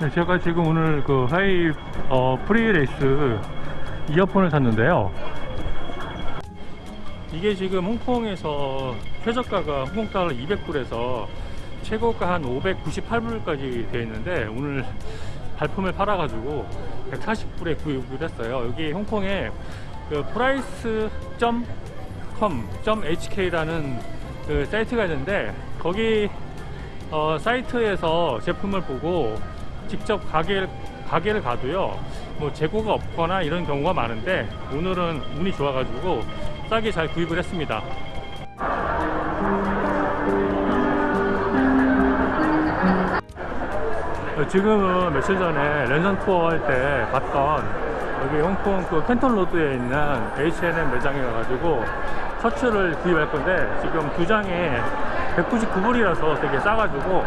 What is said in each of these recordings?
네, 제가 지금 오늘 그 화웨이 어, FreeLace 이어폰을 샀는데요. 이게 지금 홍콩에서 최저가가 홍콩 달러 200불에서 최고가 한 598불까지 되어 있는데 오늘 발품을 팔아 가지고 140불에 구입을 했어요. 여기 홍콩에 그 price.com.hk라는 그 사이트가 있는데 거기 어, 사이트에서 제품을 보고 직접 가게, 가게를 가도요 뭐 재고가 없거나 이런 경우가 많은데 오늘은 운이 좋아 가지고 싸게 잘 구입을 했습니다. 어, 지금은 며칠 전에 랜선 투어 할 때 봤던 여기 홍콩 그 캔턴 로드에 있는 H&M 매장에 가가지고 셔츠를 구입할 건데 지금 두 장에 199불이라서 되게 싸가지고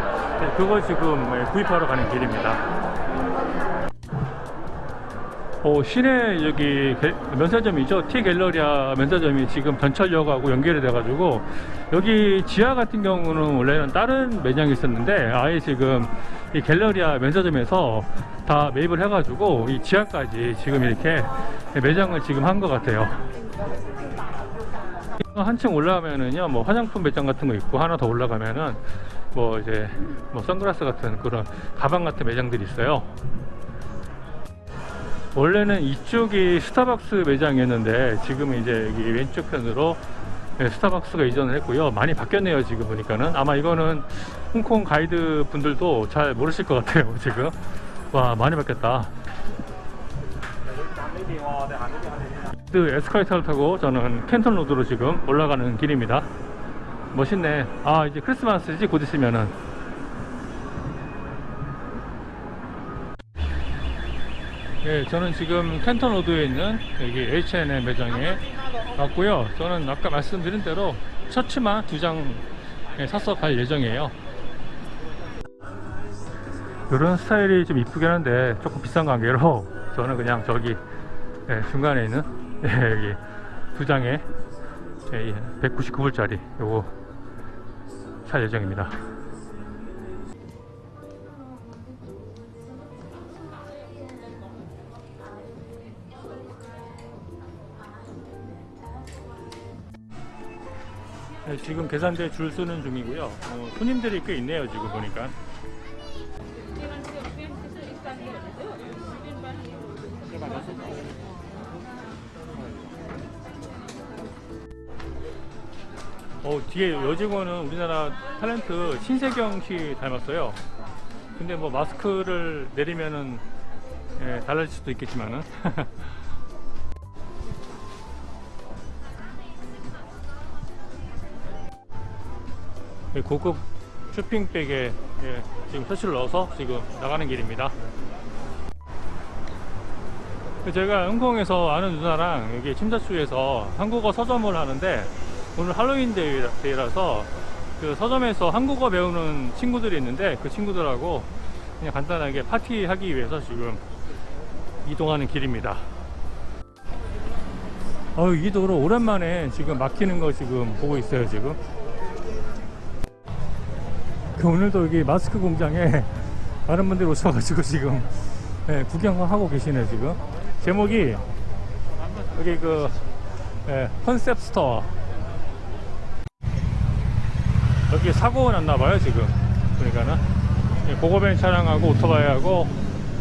그거 지금 구입하러 가는 길입니다. 어, 시내 여기 게- 면세점이죠. 티 갤러리아 면세점이 지금 전철역하고 연결이 돼 가지고 여기 지하 같은 경우는 원래는 다른 매장이 있었는데 아예 지금 이 갤러리아 면세점에서 다 매입을 해 가지고 이 지하까지 지금 이렇게 매장을 지금 한 것 같아요. 한층 올라가면은요 뭐 화장품 매장 같은 거 있고 하나 더 올라가면은 뭐 이제 뭐 선글라스 같은 그런 가방 같은 매장들이 있어요. 원래는 이쪽이 스타벅스 매장이었는데 지금 이제 여기 왼쪽 편으로 네, 스타벅스가 이전을 했고요. 많이 바뀌었네요. 지금 보니까는 아마 이거는 홍콩 가이드 분들도 잘 모르실 것 같아요. 지금 와 많이 바뀌었다. 그 에스컬레이터를 타고 저는 Canton Road로 지금 올라가는 길입니다. 멋있네. 아 이제 크리스마스지 곧 있으면은. 예, 저는 지금 Canton Road에 있는 여기 H&M 매장에 왔고요. 저는 아까 말씀드린 대로 셔츠만 두 장 사서 갈 예정이에요. 이런 스타일이 좀 이쁘긴 한데 조금 비싼 관계로 저는 그냥 저기 예, 중간에 있는 예, 여기 두 장에 199불짜리 요거 살 예정입니다. 네, 지금 계산대 줄 서는 중이고요. 어, 손님들이 꽤 있네요. 지금 보니까. 어, 뒤에 여직원은 우리나라 탤런트 신세경 씨 닮았어요. 근데 뭐 마스크를 내리면은 예, 달라질 수도 있겠지만은. 예, 고급 쇼핑백에 예, 지금 셔츠를 넣어서 지금 나가는 길입니다. 제가 홍콩에서 아는 누나랑 여기 침자추에서 한국어 서점을 하는데 오늘 할로윈 데이라서 그 서점에서 한국어 배우는 친구들이 있는데 그 친구들하고 그냥 간단하게 파티하기 위해서 지금 이동하는 길입니다. 어이 도로 오랜만에 지금 막히는 거 지금 보고 있어요 지금. 그 오늘도 여기 마스크 공장에 많은 분들이 오셔가지고 지금 예, 구경하고 계시네 지금. 제목이 여기 그 예, concept store 여기 사고가 났나봐요 지금. 보니까는. 예, GoGoVan 차량하고 오토바이하고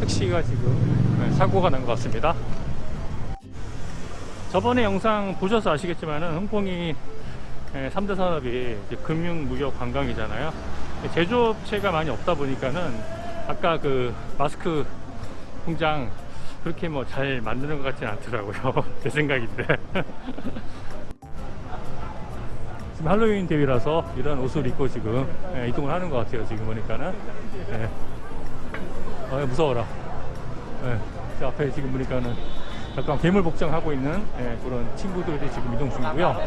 택시가 지금 예, 사고가 난 것 같습니다. 저번에 영상 보셔서 아시겠지만 은 홍콩이 예, 3대 산업이 이제 금융, 무역, 관광이잖아요. 제조업체가 많이 없다 보니까는 아까 그 마스크 공장 그렇게 뭐 잘 만드는 것 같지는 않더라고요. 제 생각인데 지금 할로윈 대위라서 이런 옷을 입고 지금 예, 이동을 하는 것 같아요 지금 보니까는 예. 어, 무서워라 예. 저 앞에 지금 보니까는 약간 괴물 복장하고 있는 예, 그런 친구들이 지금 이동 중이고요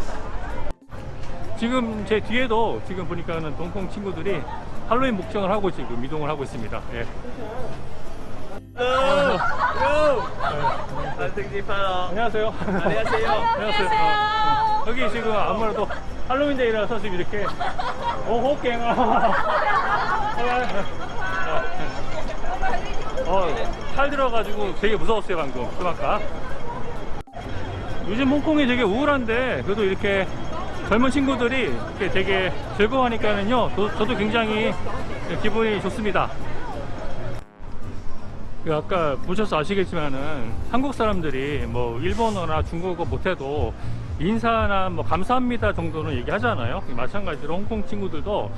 지금 제 뒤에도 지금 보니까는 동콩 친구들이 할로윈 복장을 하고 지금 이동을 하고 있습니다 예. 안녕하세요. 안녕하세요. 안녕하세요. 어, 어. 여기 지금 아무래도 할로윈 데이라서 지금 이렇게 오 호갱아. 어, 칼 들어가지고 되게 무서웠어요 방금. 좀 아까 요즘 홍콩이 되게 우울한데 그래도 이렇게 젊은 친구들이 이렇게 되게 즐거워하니까는요 도- 저도 굉장히 기분이 좋습니다. 그 아까 보셔서 아시겠지만은 한국 사람들이 뭐 일본어나 중국어 못해도 인사나 뭐 감사합니다 정도는 얘기하잖아요. 마찬가지로 홍콩 친구들도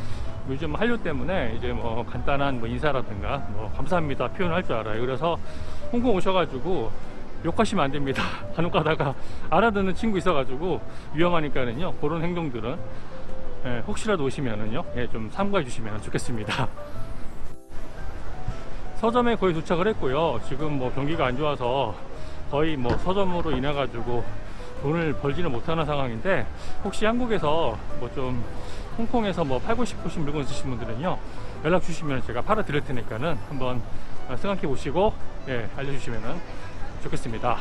요즘 한류 때문에 이제 뭐 간단한 뭐 인사라든가 뭐 감사합니다 표현할 줄 알아요. 그래서 홍콩 오셔가지고 욕하시면 안 됩니다. 간혹 가다가 알아듣는 친구 있어가지고 위험하니까는요. 그런 행동들은 예, 혹시라도 오시면은요. 예, 좀 삼가해 주시면 좋겠습니다. 서점에 거의 도착을 했고요. 지금 뭐 경기가 안 좋아서 거의 뭐 서점으로 인해 가지고 돈을 벌지는 못하는 상황인데 혹시 한국에서 뭐 좀 홍콩에서 뭐 팔고 싶으신 물건 있으신 분들은요 연락 주시면 제가 팔아 드릴 테니까는 한번 생각해 보시고 예, 알려주시면 좋겠습니다.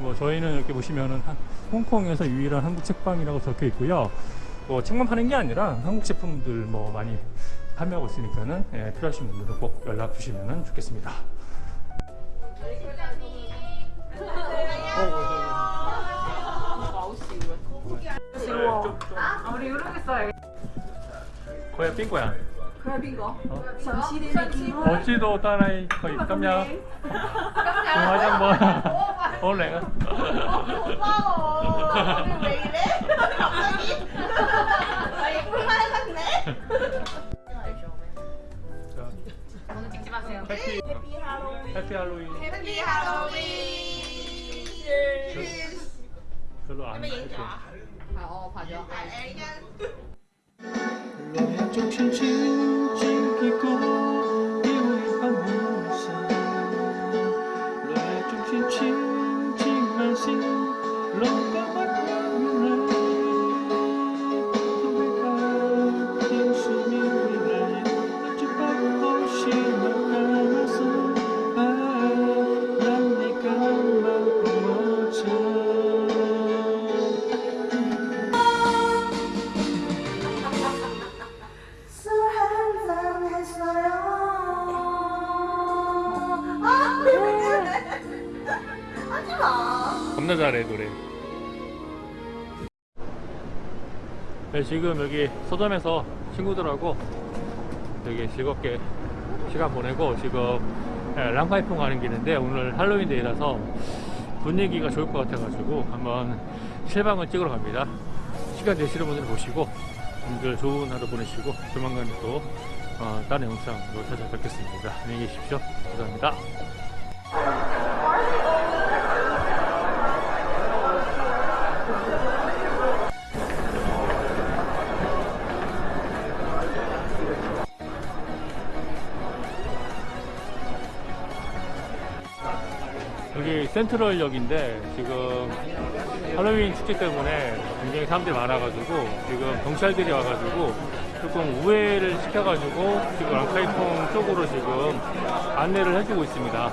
뭐 저희는 이렇게 보시면은 한- 홍콩에서 유일한 한국 책방이라고 적혀 있고요. 뭐 책만 파는 게 아니라 한국 제품들 뭐 많이 판매하고 있으니까는 예, 필요하신 분들은 꼭 연락 주시면 좋겠습니다. 아, 우리 이러고 있어요. 거야 빙거야. 거야 빙거. 어? 어찌도 따라이 거의 깜냐. 동화장 뭐. 올래가. 어, 오빠오 왜 이래? 갑자기? 아 예쁜 말 같네. 오늘 찍지 마세요. 해피 할로윈. 해피 할로윈. 해피 할로윈. 네. 별로 안 좋아. 지키고 마. 겁나 잘해 노래. 네, 지금 여기 서점에서 친구들하고 되게 즐겁게 시간 보내고 지금 예, 랑카이퐁 가는 길인데 오늘 할로윈 데이라서 분위기가 좋을 것 같아가지고 한번 실방을 찍으러 갑니다. 시간 되시는 분들 보시고 오늘 좋은 하루 보내시고 조만간 또 어, 다른 영상으로 찾아뵙겠습니다. 안녕히 계십시오. 감사합니다. 센트럴역인데 지금 할로윈 축제 때문에 굉장히 사람들이 많아가지고 지금 경찰들이 와가지고 조금 우회를 시켜가지고 지금 랑카이퐁 쪽으로 지금 안내를 해주고 있습니다.